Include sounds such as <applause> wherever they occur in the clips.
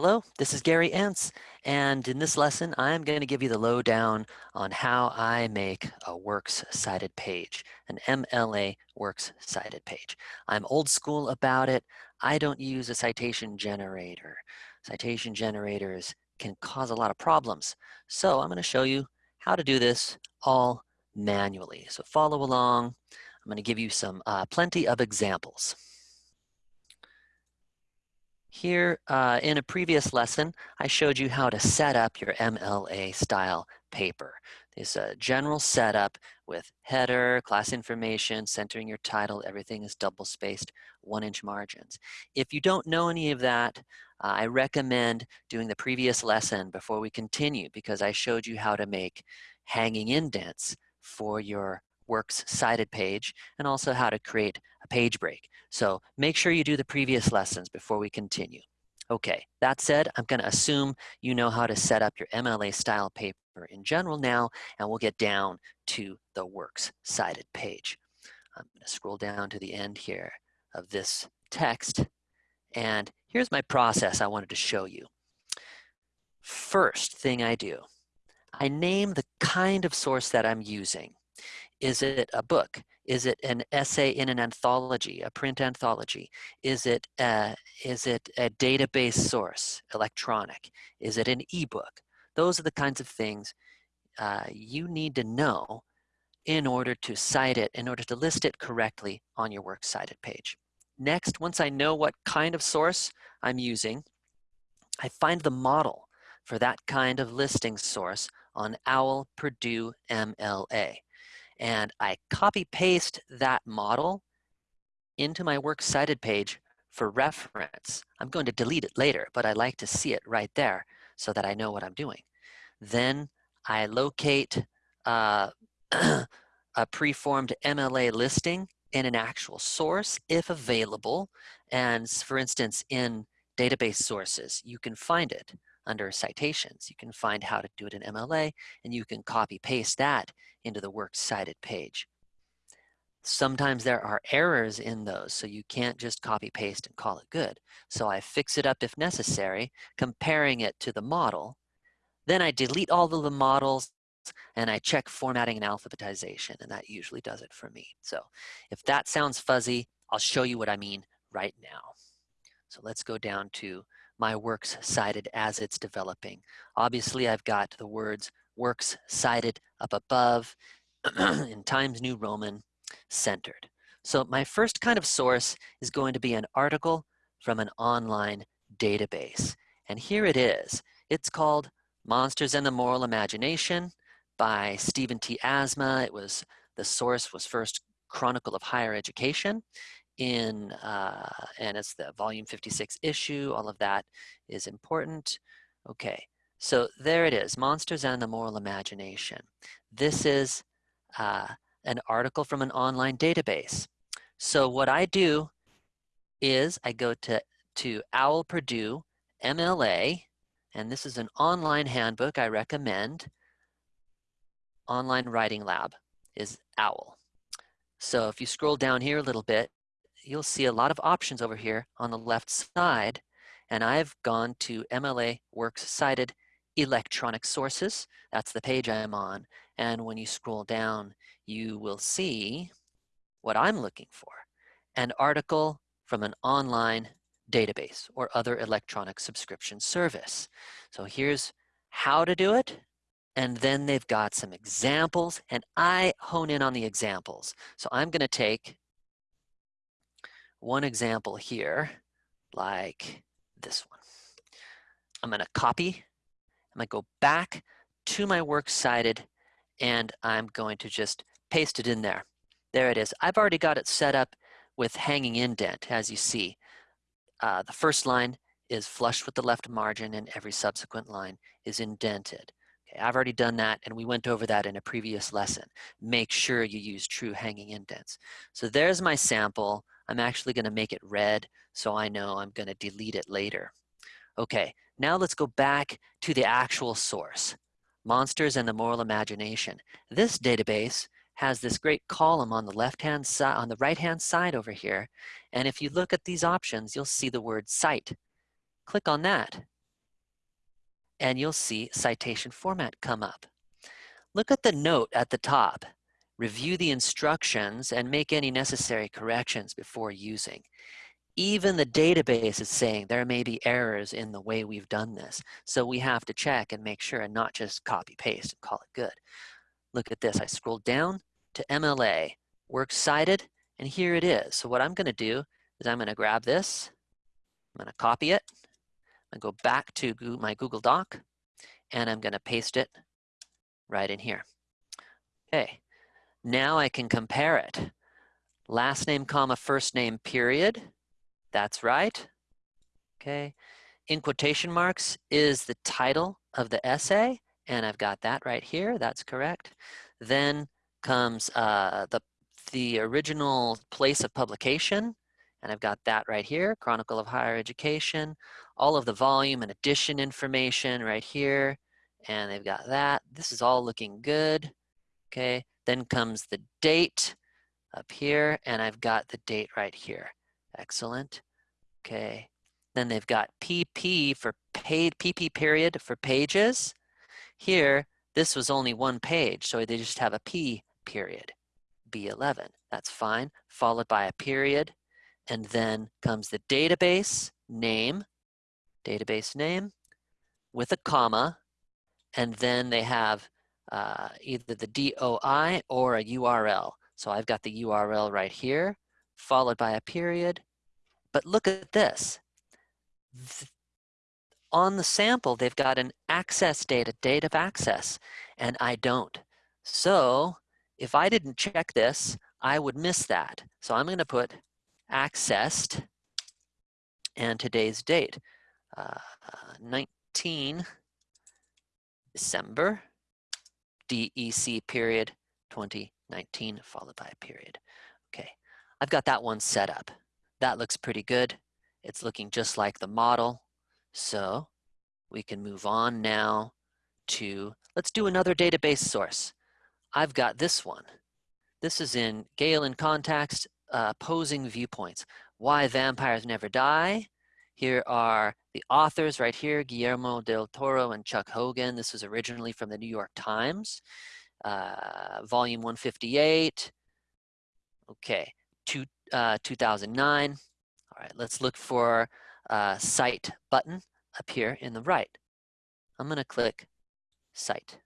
Hello, this is Gary Entz, and in this lesson, I'm going to give you the lowdown on how I make a Works Cited page, an MLA Works Cited page. I'm old school about it. I don't use a citation generator. Citation generators can cause a lot of problems. So I'm going to show you how to do this all manually. So follow along. I'm going to give you some uh, plenty of examples. Here uh, in a previous lesson, I showed you how to set up your MLA style paper. There's a general setup with header, class information, centering your title, everything is double spaced, one inch margins. If you don't know any of that, uh, I recommend doing the previous lesson before we continue because I showed you how to make hanging indents for your works cited page and also how to create a page break. So make sure you do the previous lessons before we continue. Okay, that said, I'm going to assume you know how to set up your MLA style paper in general now, and we'll get down to the works cited page. I'm going to scroll down to the end here of this text, and here's my process I wanted to show you. First thing I do, I name the kind of source that I'm using. Is it a book? Is it an essay in an anthology, a print anthology? Is it a, is it a database source, electronic? Is it an ebook? Those are the kinds of things uh, you need to know in order to cite it, in order to list it correctly on your works cited page. Next, once I know what kind of source I'm using, I find the model for that kind of listing source on OWL Purdue MLA and I copy paste that model into my works cited page for reference. I'm going to delete it later, but I like to see it right there so that I know what I'm doing. Then I locate uh, <clears throat> a preformed MLA listing in an actual source if available. And for instance, in database sources, you can find it under citations. You can find how to do it in MLA and you can copy paste that into the works cited page. Sometimes there are errors in those, so you can't just copy paste and call it good. So I fix it up if necessary, comparing it to the model. Then I delete all of the models and I check formatting and alphabetization, and that usually does it for me. So if that sounds fuzzy, I'll show you what I mean right now. So let's go down to my works cited as it's developing. Obviously, I've got the words works cited up above <clears throat> in Times New Roman centered. So my first kind of source is going to be an article from an online database. And here it is. It's called Monsters and the Moral Imagination by Stephen T. Asma. It was, the source was first Chronicle of Higher Education in, uh, and it's the volume 56 issue, all of that is important. Okay, so there it is, Monsters and the Moral Imagination. This is uh, an article from an online database. So what I do is I go to, to OWL Purdue MLA, and this is an online handbook I recommend. Online Writing Lab is OWL. So if you scroll down here a little bit, you'll see a lot of options over here on the left side. And I've gone to MLA Works Cited Electronic Sources. That's the page I'm on. And when you scroll down, you will see what I'm looking for, an article from an online database or other electronic subscription service. So here's how to do it. And then they've got some examples and I hone in on the examples. So I'm gonna take one example here, like this one. I'm going to copy. I'm going to go back to my works cited, and I'm going to just paste it in there. There it is. I've already got it set up with hanging indent, as you see. Uh, the first line is flush with the left margin, and every subsequent line is indented. Okay, I've already done that, and we went over that in a previous lesson. Make sure you use true hanging indents. So there's my sample. I'm actually going to make it red so I know I'm going to delete it later. Okay, now let's go back to the actual source, Monsters and the Moral Imagination. This database has this great column on the left-hand side, on the right-hand side over here. And if you look at these options, you'll see the word cite. Click on that and you'll see citation format come up. Look at the note at the top. Review the instructions and make any necessary corrections before using. Even the database is saying there may be errors in the way we've done this. So we have to check and make sure and not just copy paste and call it good. Look at this, I scrolled down to MLA, works cited, and here it is. So what I'm gonna do is I'm gonna grab this, I'm gonna copy it, gonna go back to my Google Doc, and I'm gonna paste it right in here. Okay, now I can compare it. Last name, comma, first name, period. That's right. Okay, in quotation marks is the title of the essay, and I've got that right here, that's correct. Then comes uh, the, the original place of publication, and I've got that right here, Chronicle of Higher Education, all of the volume and edition information right here, and they've got that. This is all looking good, okay? Then comes the date up here, and I've got the date right here. Excellent, okay. Then they've got PP for paid, PP period for pages. Here, this was only one page, so they just have a P period, B11. That's fine, followed by a period, and then comes the database name, database name, with a comma, and then they have uh, either the DOI or a URL. So I've got the URL right here, followed by a period. But look at this. On the sample, they've got an access date, a date of access, and I don't. So if I didn't check this, I would miss that. So I'm going to put accessed and today's date, uh, 19 December, DEC period 2019 followed by a period. Okay, I've got that one set up. That looks pretty good. It's looking just like the model. So we can move on now to, let's do another database source. I've got this one. This is in Gale in Context, uh, Opposing Viewpoints. Why Vampires Never Die. Here are the authors right here, Guillermo del Toro and Chuck Hogan. This was originally from the New York Times, uh, volume 158. Okay, two, uh, 2009. All right, let's look for uh, Cite button up here in the right. I'm gonna click Cite.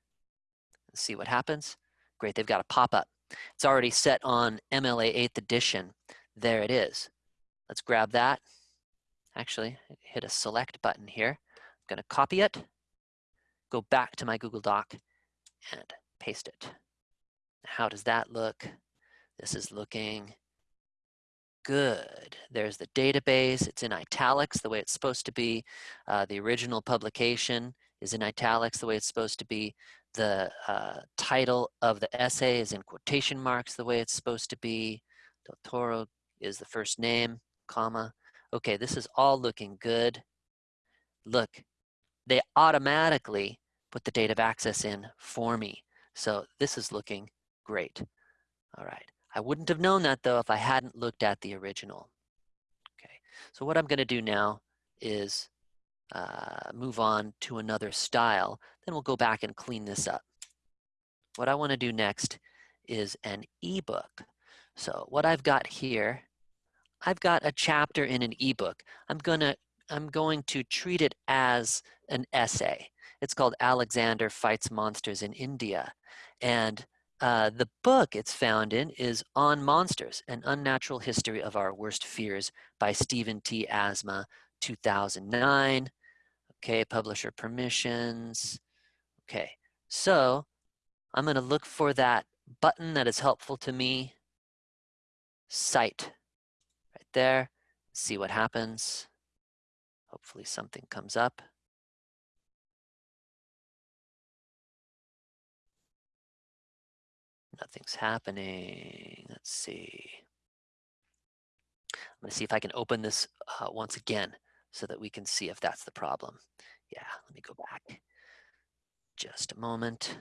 And see what happens. Great, they've got a pop-up. It's already set on MLA 8th edition. There it is. Let's grab that. Actually, hit a select button here. I'm gonna copy it, go back to my Google Doc and paste it. How does that look? This is looking good. There's the database. It's in italics the way it's supposed to be. Uh, the original publication is in italics the way it's supposed to be. The uh, title of the essay is in quotation marks the way it's supposed to be. Del Toro is the first name, comma. Okay, this is all looking good. Look, they automatically put the date of access in for me. So this is looking great. All right. I wouldn't have known that though if I hadn't looked at the original. Okay, so what I'm gonna do now is uh, move on to another style. Then we'll go back and clean this up. What I wanna do next is an ebook. So what I've got here, I've got a chapter in an ebook. I'm gonna, I'm going to treat it as an essay. It's called Alexander Fights Monsters in India. And uh, the book it's found in is On Monsters, An Unnatural History of Our Worst Fears by Stephen T. Asma, 2009. Okay, publisher permissions. Okay, so I'm gonna look for that button that is helpful to me. Cite, right there, see what happens. Hopefully something comes up. Nothing's happening. Let's see. I'm going to see if I can open this uh, once again so that we can see if that's the problem. Yeah, let me go back. Just a moment.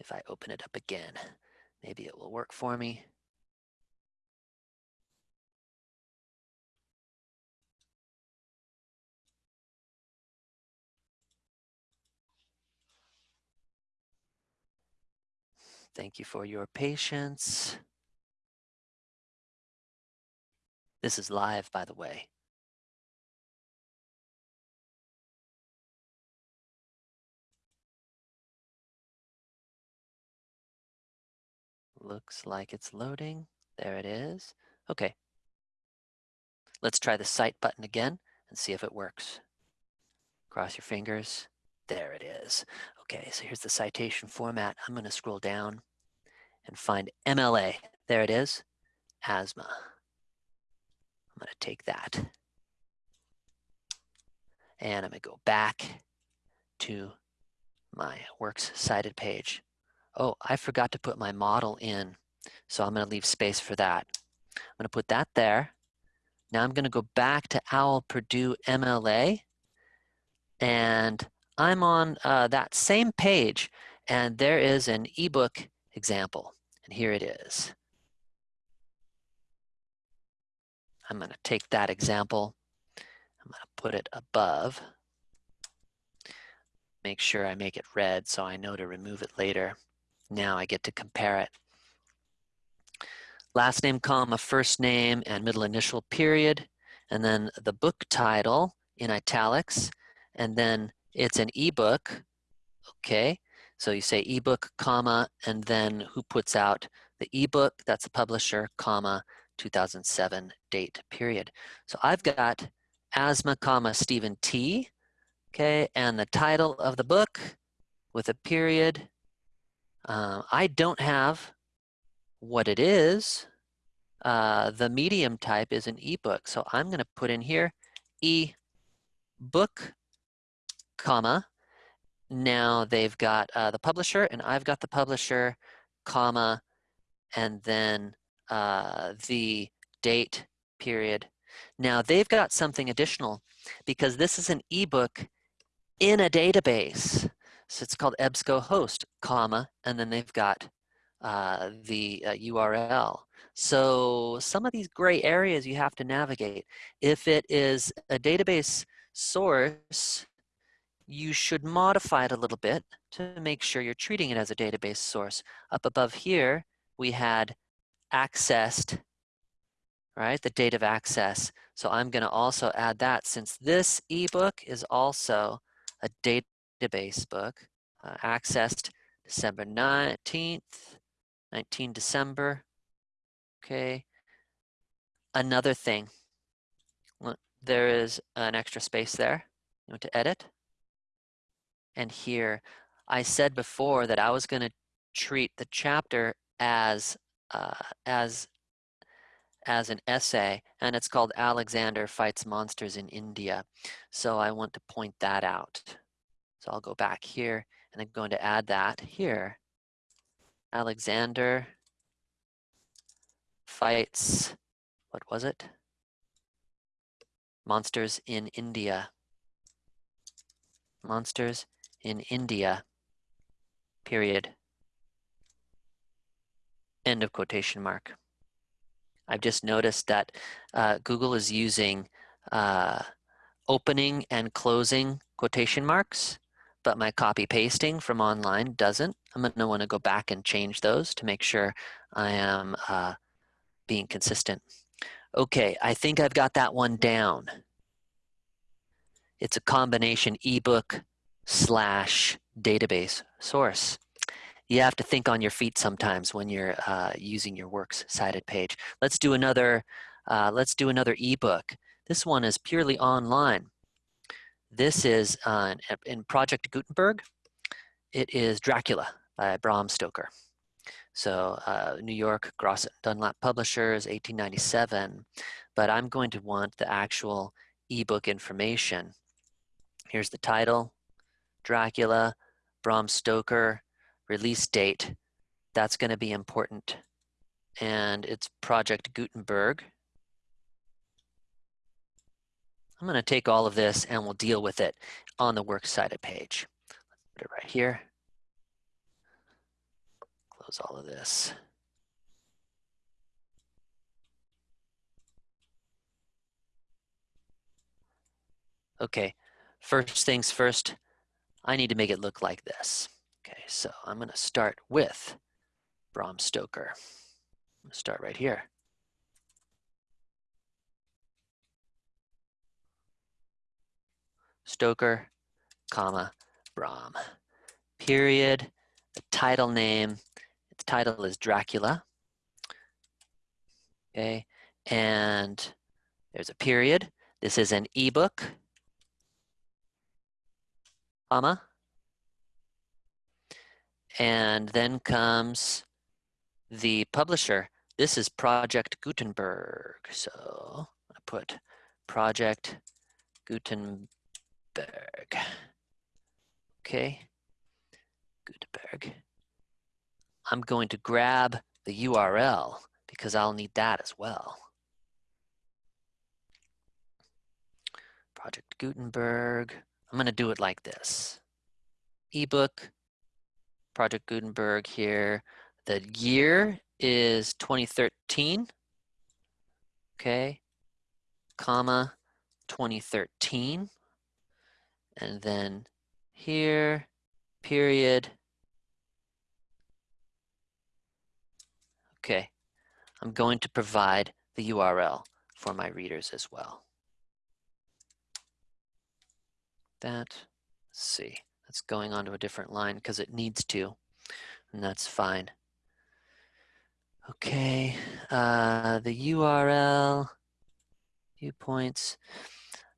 if I open it up again. Maybe it will work for me. Thank you for your patience. This is live, by the way. Looks like it's loading. There it is. Okay. Let's try the cite button again and see if it works. Cross your fingers. There it is. Okay, so here's the citation format. I'm going to scroll down and find MLA. There it is, Asma. I'm going to take that. And I'm going to go back to my works cited page. Oh, I forgot to put my model in, so I'm going to leave space for that. I'm going to put that there. Now I'm going to go back to OWL Purdue MLA, and I'm on uh, that same page, and there is an ebook example, and here it is. I'm going to take that example, I'm going to put it above, make sure I make it red so I know to remove it later. Now I get to compare it. Last name, comma, first name, and middle initial period, and then the book title in italics, and then it's an ebook, okay? So you say ebook, comma, and then who puts out the ebook, that's the publisher, comma, 2007 date period. So I've got Asma, comma, Stephen T, okay, and the title of the book with a period, uh, I don't have what it is. Uh, the medium type is an ebook. So I'm going to put in here e-book, comma. Now they've got uh, the publisher and I've got the publisher, comma, and then uh, the date period. Now they've got something additional because this is an ebook in a database. So it's called EBSCOhost, comma, and then they've got uh, the uh, URL. So some of these gray areas you have to navigate. If it is a database source, you should modify it a little bit to make sure you're treating it as a database source. Up above here, we had accessed, right, the date of access. So I'm going to also add that since this ebook is also a date database book, uh, accessed December 19th, 19 December. Okay. Another thing, there is an extra space there. You want to edit. And here, I said before that I was going to treat the chapter as uh, as as an essay, and it's called Alexander Fights Monsters in India. So I want to point that out. So I'll go back here and I'm going to add that here. Alexander fights, what was it? Monsters in India. Monsters in India, period. End of quotation mark. I've just noticed that uh, Google is using uh, opening and closing quotation marks but my copy pasting from online doesn't. I'm going to want to go back and change those to make sure I am uh, being consistent. Okay, I think I've got that one down. It's a combination ebook slash database source. You have to think on your feet sometimes when you're uh, using your works cited page. Let's do another. Uh, let's do another ebook. This one is purely online. This is uh, in Project Gutenberg. It is Dracula by Bram Stoker. So uh, New York, Grosset Dunlap Publishers, 1897. But I'm going to want the actual ebook information. Here's the title, Dracula, Bram Stoker, release date. That's going to be important. And it's Project Gutenberg. I'm going to take all of this and we'll deal with it on the works cited page. Put it right here. Close all of this. Okay, first things first, I need to make it look like this. Okay, so I'm going to start with Bram Stoker. Start right here. Stoker, comma, Bram. Period, the title name, its title is Dracula. Okay, and there's a period. This is an ebook, comma. And then comes the publisher. This is Project Gutenberg. So I put Project Gutenberg. Okay, Gutenberg. I'm going to grab the URL because I'll need that as well. Project Gutenberg. I'm going to do it like this. Ebook, Project Gutenberg here. The year is 2013. Okay, comma 2013. And then here, period. Okay, I'm going to provide the URL for my readers as well. That, see, that's going onto a different line because it needs to, and that's fine. Okay, uh, the URL, viewpoints.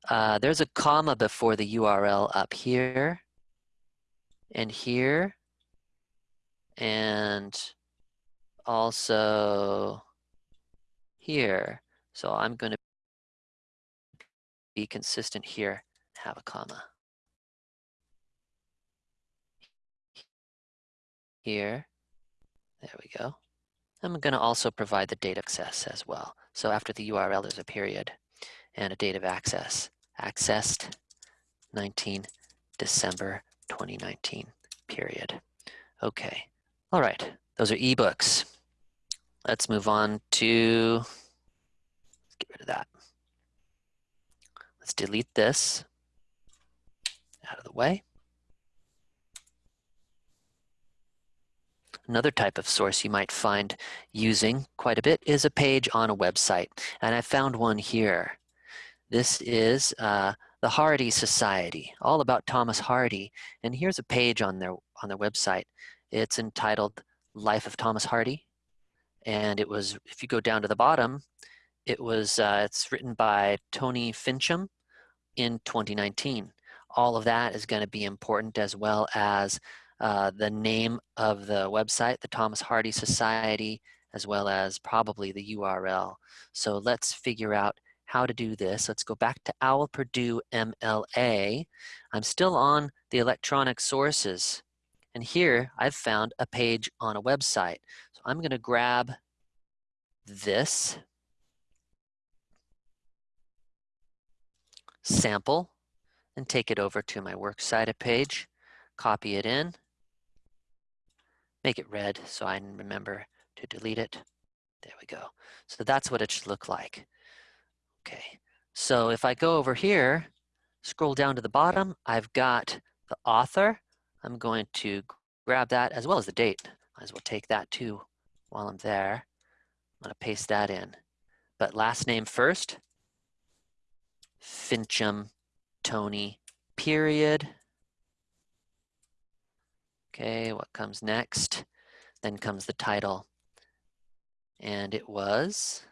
Uh, there's a comma before the URL up here and here and also here. So I'm going to be consistent here, have a comma. Here, there we go. I'm going to also provide the date access as well. So after the URL, there's a period and a date of access. Accessed 19 December 2019, period. Okay, all right, those are ebooks. Let's move on to, let's get rid of that. Let's delete this out of the way. Another type of source you might find using quite a bit is a page on a website. And I found one here. This is uh, the Hardy Society, all about Thomas Hardy. And here's a page on their, on their website. It's entitled Life of Thomas Hardy. And it was, if you go down to the bottom, it was, uh, it's written by Tony Fincham in 2019. All of that is going to be important as well as uh, the name of the website, the Thomas Hardy Society, as well as probably the URL. So let's figure out how to do this. Let's go back to OWL Purdue MLA. I'm still on the electronic sources. And here I've found a page on a website. So I'm going to grab this sample and take it over to my works cited page, copy it in, make it red so I remember to delete it. There we go. So that's what it should look like. Okay, so if I go over here, scroll down to the bottom, I've got the author. I'm going to grab that as well as the date. Might as well take that too while I'm there. I'm gonna paste that in. But last name first, Fincham Tony, period. Okay, what comes next? Then comes the title. And it was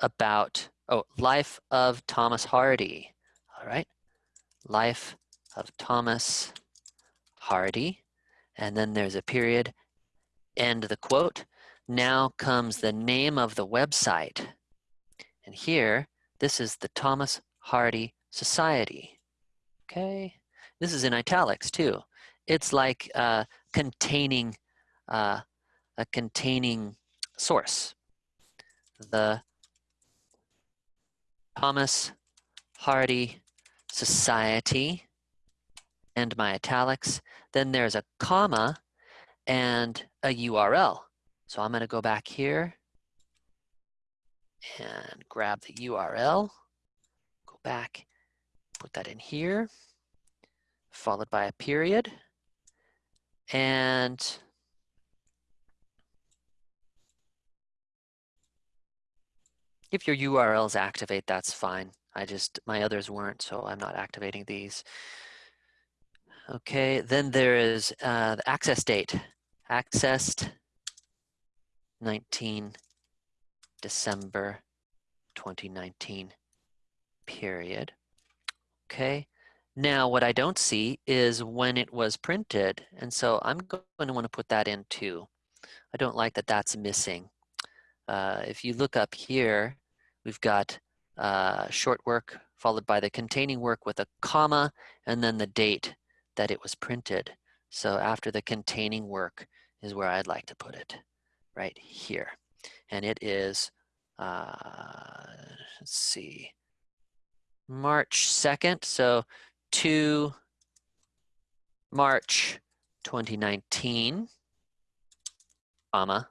about, oh, Life of Thomas Hardy. All right, Life of Thomas Hardy. And then there's a period, end the quote. Now comes the name of the website. And here, this is the Thomas Hardy Society. Okay, this is in italics too. It's like uh, containing uh, a containing source. The Thomas Hardy Society and my italics. Then there's a comma and a URL. So I'm going to go back here and grab the URL, go back, put that in here followed by a period. And If your URLs activate, that's fine. I just, my others weren't, so I'm not activating these. Okay, then there is uh, the access date. Accessed 19 December 2019 period. Okay, now what I don't see is when it was printed, and so I'm going to want to put that in too. I don't like that that's missing. Uh, if you look up here, we've got uh, short work followed by the containing work with a comma and then the date that it was printed. So after the containing work is where I'd like to put it, right here. And it is, uh, let's see, March 2nd. So 2 March 2019, comma,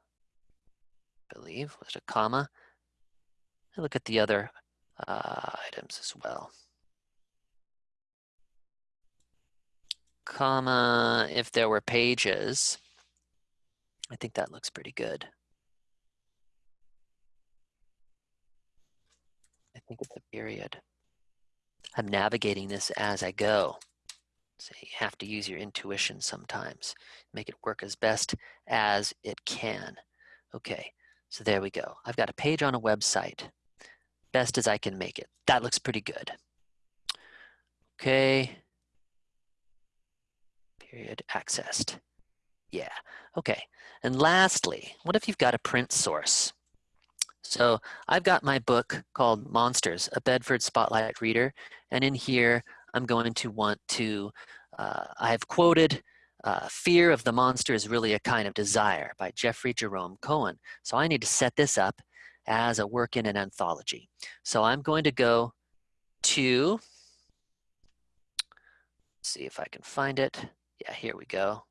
I believe, was it a comma? I look at the other uh, items as well. Comma, if there were pages, I think that looks pretty good. I think it's a period. I'm navigating this as I go. So you have to use your intuition sometimes. Make it work as best as it can. Okay, so there we go. I've got a page on a website. Best as I can make it. That looks pretty good. Okay. Period accessed. Yeah, okay. And lastly, what if you've got a print source? So I've got my book called Monsters, a Bedford Spotlight Reader. And in here, I'm going to want to, uh, I've quoted uh, Fear of the Monster is Really a Kind of Desire by Jeffrey Jerome Cohen. So I need to set this up as a work in an anthology. So I'm going to go to, see if I can find it. Yeah, here we go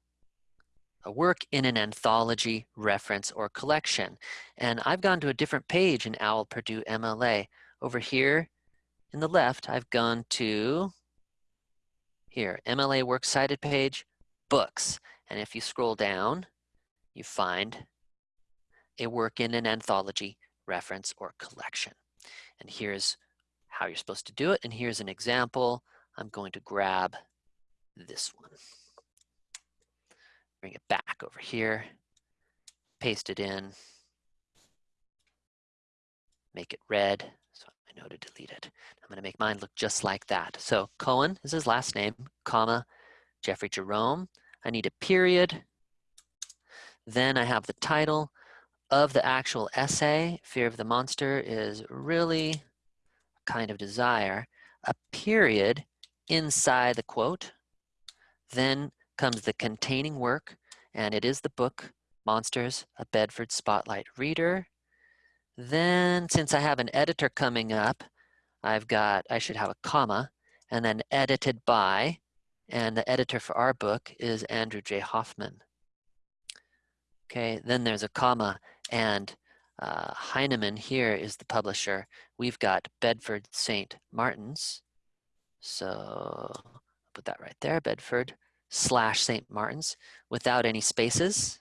a work in an anthology, reference, or collection. And I've gone to a different page in OWL Purdue MLA. Over here in the left, I've gone to here, MLA Works Cited page, books. And if you scroll down, you find a work in an anthology, reference, or collection. And here's how you're supposed to do it. And here's an example. I'm going to grab this one bring it back over here, paste it in, make it red. So I know to delete it. I'm going to make mine look just like that. So Cohen is his last name, comma, Jeffrey Jerome. I need a period. Then I have the title of the actual essay. Fear of the Monster is really a kind of desire. A period inside the quote. Then comes the containing work, and it is the book, Monsters, a Bedford Spotlight Reader. Then, since I have an editor coming up, I've got, I should have a comma, and then edited by, and the editor for our book is Andrew J. Hoffman. Okay, then there's a comma, and uh, Heinemann here is the publisher. We've got Bedford St. Martin's. So I'll put that right there, Bedford slash St. Martin's without any spaces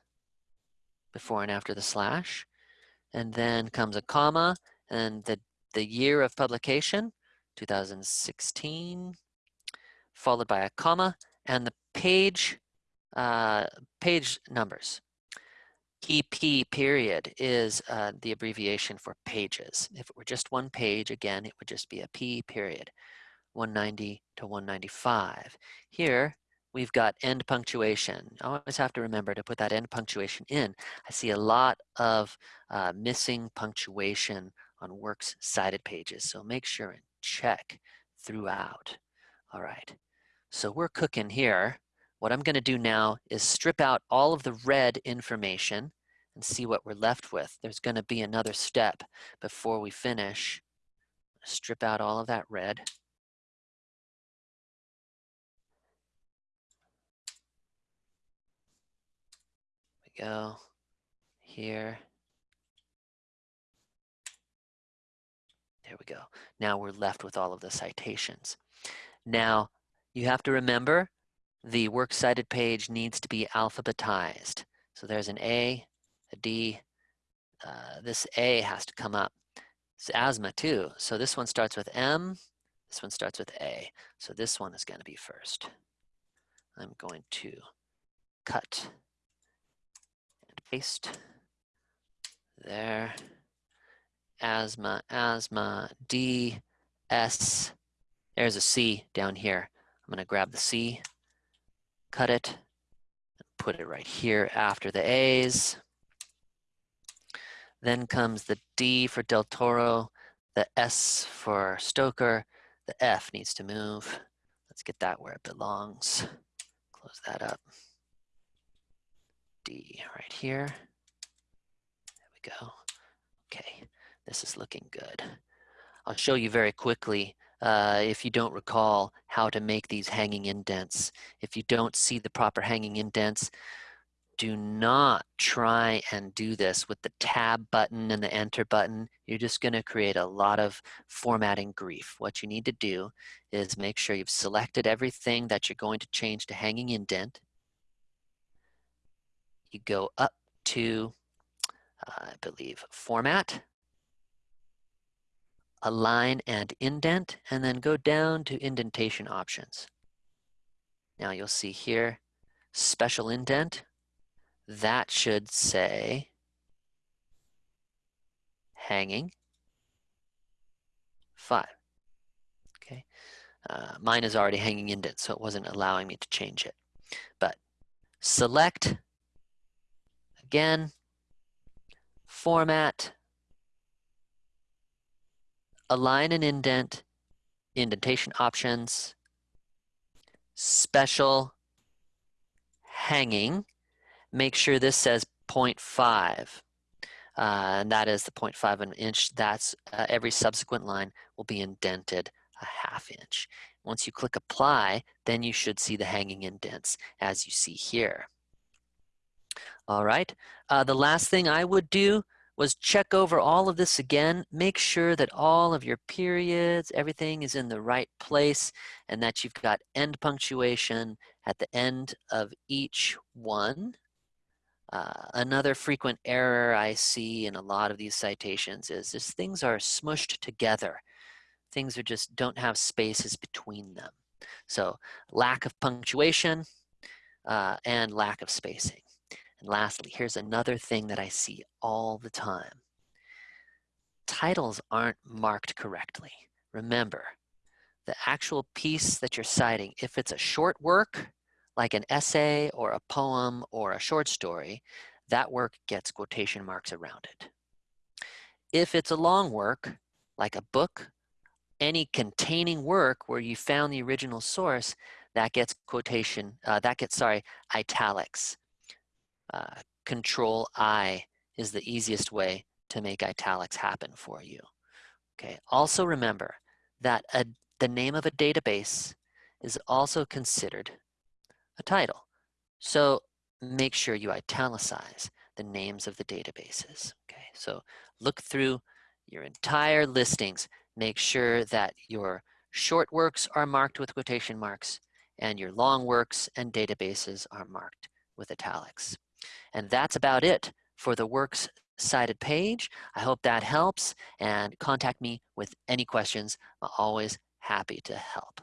before and after the slash. And then comes a comma and the, the year of publication, 2016, followed by a comma and the page, uh, page numbers. PP period is uh, the abbreviation for pages. If it were just one page, again, it would just be a P period, 190 to 195. Here, we've got end punctuation. I always have to remember to put that end punctuation in. I see a lot of uh, missing punctuation on works cited pages, so make sure and check throughout. All right, so we're cooking here. What I'm gonna do now is strip out all of the red information and see what we're left with. There's gonna be another step before we finish. Strip out all of that red. We go here. There we go. Now we're left with all of the citations. Now, you have to remember the works cited page needs to be alphabetized. So there's an A, a D. Uh, this A has to come up. It's Asma too. So this one starts with M, this one starts with A. So this one is going to be first. I'm going to cut and paste there. Asma, Asma, D, S. There's a C down here. I'm going to grab the C, cut it, and put it right here after the A's. Then comes the D for Del Toro, the S for Stoker, the F needs to move. Let's get that where it belongs. Close that up. D right here. There we go. Okay, this is looking good. I'll show you very quickly uh, if you don't recall how to make these hanging indents. If you don't see the proper hanging indents, do not try and do this with the tab button and the enter button. You're just going to create a lot of formatting grief. What you need to do is make sure you've selected everything that you're going to change to hanging indent. You go up to, uh, I believe, format, align and indent, and then go down to indentation options. Now you'll see here, special indent that should say hanging five. Okay, uh, mine is already hanging indent, so it wasn't allowing me to change it. But select again, format, align and indent, indentation options, special hanging, make sure this says 0.5. Uh, and that is the 0.5 an inch. That's uh, every subsequent line will be indented a half inch. Once you click apply, then you should see the hanging indents as you see here. All right, uh, the last thing I would do was check over all of this again, make sure that all of your periods, everything is in the right place and that you've got end punctuation at the end of each one. Uh, another frequent error I see in a lot of these citations is this things are smushed together. Things are just don't have spaces between them. So lack of punctuation uh, and lack of spacing. And lastly, here's another thing that I see all the time. Titles aren't marked correctly. Remember, the actual piece that you're citing, if it's a short work, like an essay or a poem or a short story, that work gets quotation marks around it. If it's a long work, like a book, any containing work where you found the original source, that gets quotation, uh, that gets, sorry, italics. Uh, control I is the easiest way to make italics happen for you. Okay. Also remember that a, the name of a database is also considered a title. So make sure you italicize the names of the databases. Okay, so look through your entire listings. Make sure that your short works are marked with quotation marks and your long works and databases are marked with italics. And that's about it for the works cited page. I hope that helps and contact me with any questions. I'm always happy to help.